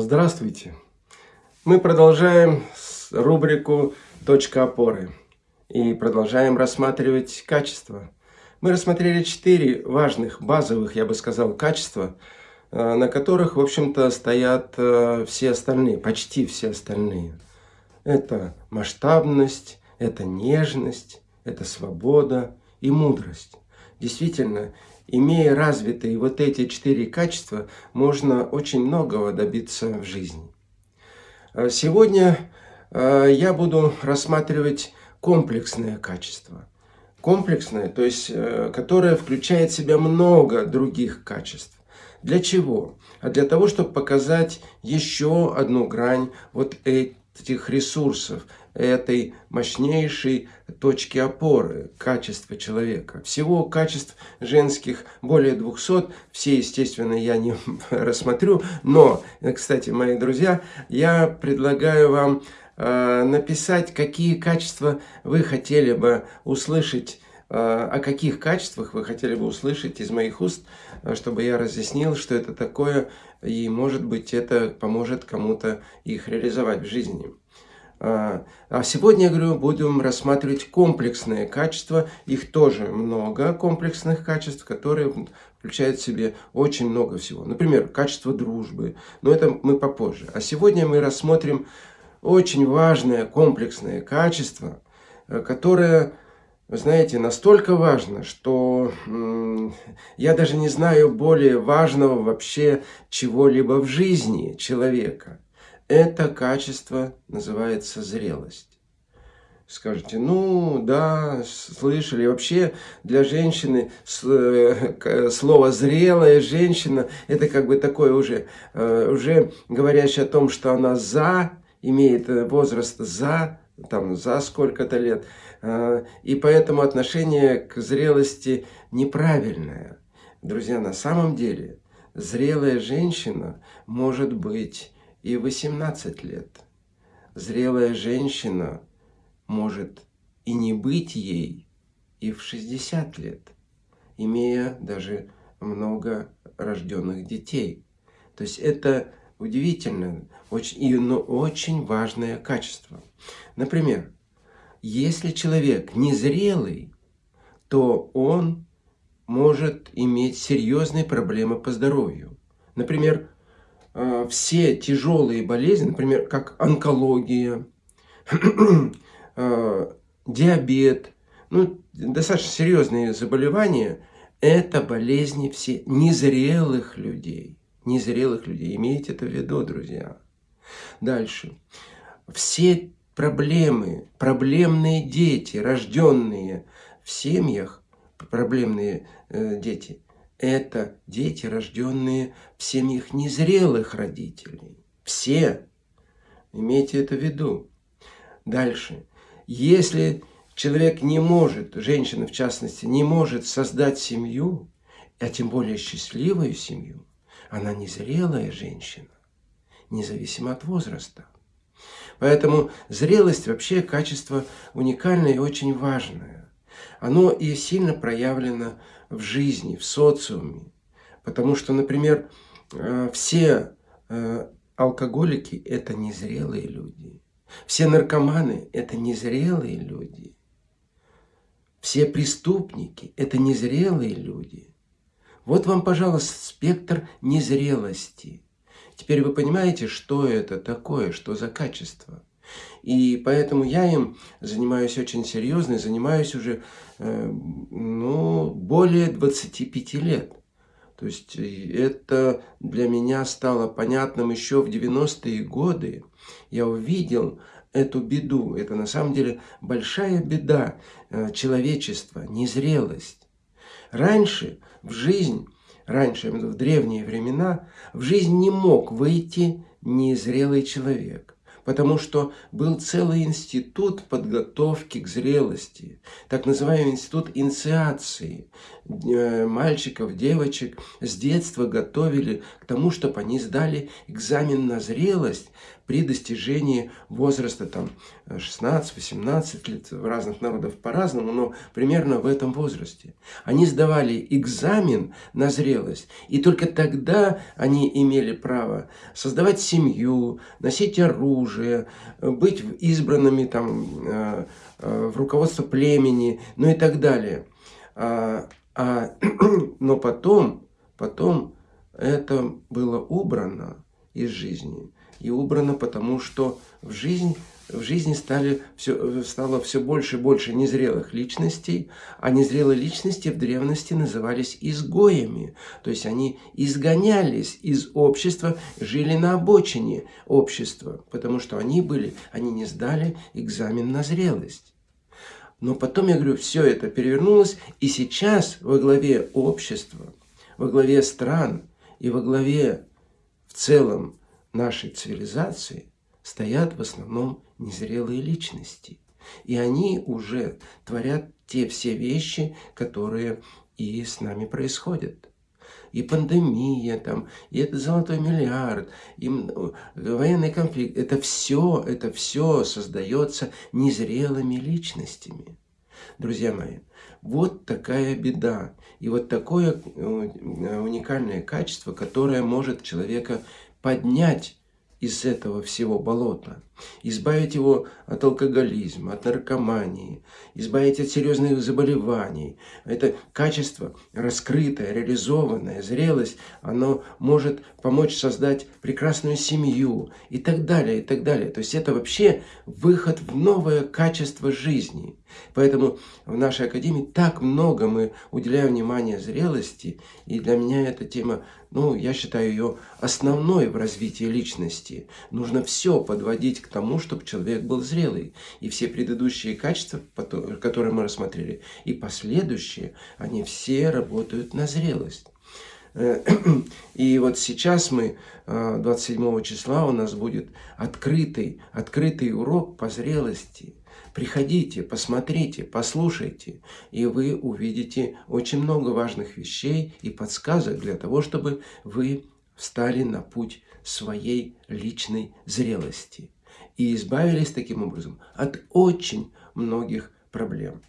Здравствуйте! Мы продолжаем рубрику «Точка опоры» и продолжаем рассматривать качество. Мы рассмотрели четыре важных, базовых, я бы сказал, качества, э, на которых, в общем-то, стоят э, все остальные, почти все остальные. Это масштабность, это нежность, это свобода и мудрость. Действительно, имея развитые вот эти четыре качества, можно очень многого добиться в жизни. А сегодня а, я буду рассматривать комплексное качество. Комплексное, то есть, э, которое включает в себя много других качеств. Для чего? А для того, чтобы показать еще одну грань вот этих ресурсов, этой мощнейшей точки опоры качества человека. Всего качеств женских более 200, все, естественно, я не рассмотрю, но, кстати, мои друзья, я предлагаю вам э, написать, какие качества вы хотели бы услышать э, о каких качествах вы хотели бы услышать из моих уст, э, чтобы я разъяснил, что это такое, и, может быть, это поможет кому-то их реализовать в жизни. А, а сегодня, я говорю, будем рассматривать комплексные качества. Их тоже много комплексных качеств, которые включают в себе очень много всего. Например, качество дружбы. Но это мы попозже. А сегодня мы рассмотрим очень важное комплексное качество, э, которое, вы знаете, настолько важно, что я даже не знаю более важного вообще чего-либо в жизни человека – это качество называется зрелость. Скажете, ну да, слышали. Вообще для женщины э, слово «зрелая женщина» это как бы такое уже, э, уже говорящее о том, что она за, имеет э, возраст за, там за сколько-то лет. И поэтому отношение к зрелости неправильное. Друзья, на самом деле зрелая женщина может быть и 18 лет. Зрелая женщина может и не быть ей и в 60 лет, имея даже много рожденных детей. То есть это удивительно, очень, но очень важное качество. Например, если человек незрелый, то он может иметь серьезные проблемы по здоровью. Например, все тяжелые болезни, например, как онкология, э, диабет, ну, достаточно серьезные заболевания, это болезни все незрелых людей. Незрелых людей. Имейте это в виду, друзья. Дальше. Все проблемы, проблемные дети, рожденные в семьях, проблемные э, дети – это дети, рожденные в семьях незрелых родителей. Все. Имейте это в виду. Дальше. Если человек не может, женщина в частности, не может создать семью, а тем более счастливую семью, она незрелая женщина, независимо от возраста. Поэтому зрелость вообще качество уникальное и очень важное. Оно и сильно проявлено в жизни, в социуме. Потому что, например, э, все э, алкоголики – это незрелые люди. Все наркоманы – это незрелые люди. Все преступники – это незрелые люди. Вот вам, пожалуйста, спектр незрелости. Теперь вы понимаете, что это такое, что за качество. И поэтому я им занимаюсь очень серьезно, и занимаюсь уже э, ну, более 25 лет. То есть это для меня стало понятным еще в 90-е годы. Я увидел эту беду. Это на самом деле большая беда э, человечества, незрелость. Раньше в жизнь, раньше, в древние времена, в жизнь не мог выйти незрелый человек потому что был целый институт подготовки к зрелости, так называемый институт инициации. Э, мальчиков, девочек с детства готовили к тому, чтобы они сдали экзамен на зрелость при достижении возраста там 16-18 лет, в разных народах по-разному, но примерно в этом возрасте. Они сдавали экзамен на зрелость, и только тогда они имели право создавать семью, носить оружие, быть избранными там, э, э, в руководство племени, ну и так далее. А, а, но потом, потом это было убрано из жизни. И убрано потому, что в жизнь, в жизни стали все, стало все больше и больше незрелых личностей, а незрелые личности в древности назывались изгоями. То есть они изгонялись из общества, жили на обочине общества, потому что они были, они не сдали экзамен на зрелость. Но потом, я говорю, все это перевернулось, и сейчас во главе общества, во главе стран и во главе в целом нашей цивилизации стоят в основном незрелые личности. И они уже творят те все вещи, которые и с нами происходят. И пандемия, там, и это золотой миллиард, и военный конфликт. Это все, это все создается незрелыми личностями. Друзья мои, вот такая беда. И вот такое э, уникальное качество, которое может человека поднять из этого всего болота, избавить его от алкоголизма, от наркомании, избавить от серьезных заболеваний. Это качество раскрытое, реализованное, зрелость, оно может помочь создать прекрасную семью и так далее, и так далее. То есть это вообще выход в новое качество жизни. Поэтому в нашей Академии так много мы уделяем внимания зрелости, и для меня эта тема, ну, я считаю ее основной в развитии личности. Нужно все подводить к тому, чтобы человек был зрелый. И все предыдущие качества, которые мы рассмотрели, и последующие, они все работают на зрелость. Э, и вот сейчас мы, 27 э, числа, у нас будет открытый, открытый урок по зрелости. Приходите, посмотрите, послушайте, и вы увидите очень много важных вещей и подсказок для того, чтобы вы встали на путь своей личной зрелости и избавились таким образом от очень многих проблем.